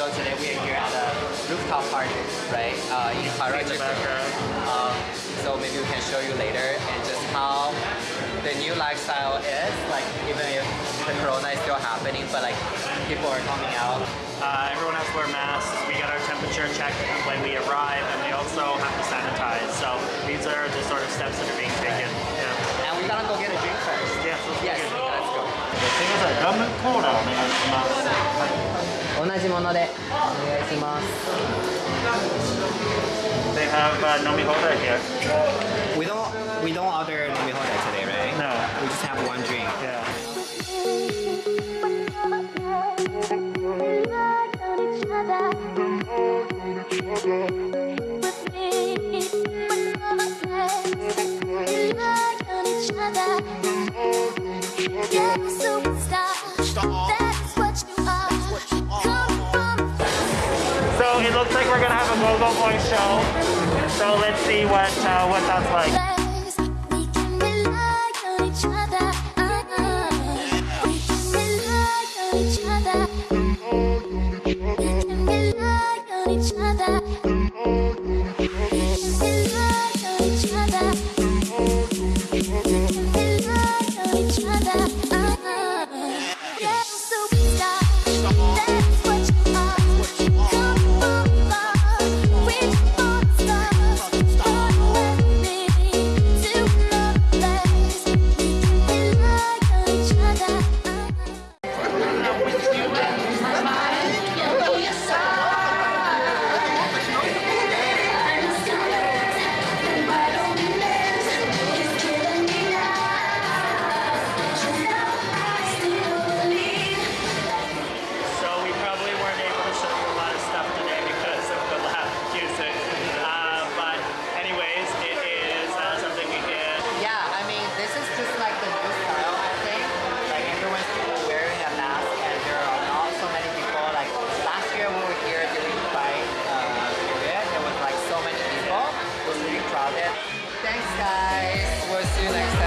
So today we are here at a rooftop party, right? Uh, in Karachi. Um, so maybe we can show you later and just how the new lifestyle is. Like even if the corona is still happening, but like people are coming out. Uh, everyone has to wear masks. We get our temperature checked when we arrive, and we also have to sanitize. So these are the sort of steps that are being taken. Yeah. And we gotta go get a drink first. Yes, Yes, begin. let's go. すみません、ラムコーラお願いします。同じものでお願いします。 They have uh, nomi holder here. We don't we don't order nomi holder today, right? No. We just have one drink. Yeah. Yeah, it looks like we're gonna have a go-go boy show. So let's see what uh, what that's like. Guys. We'll see you next time.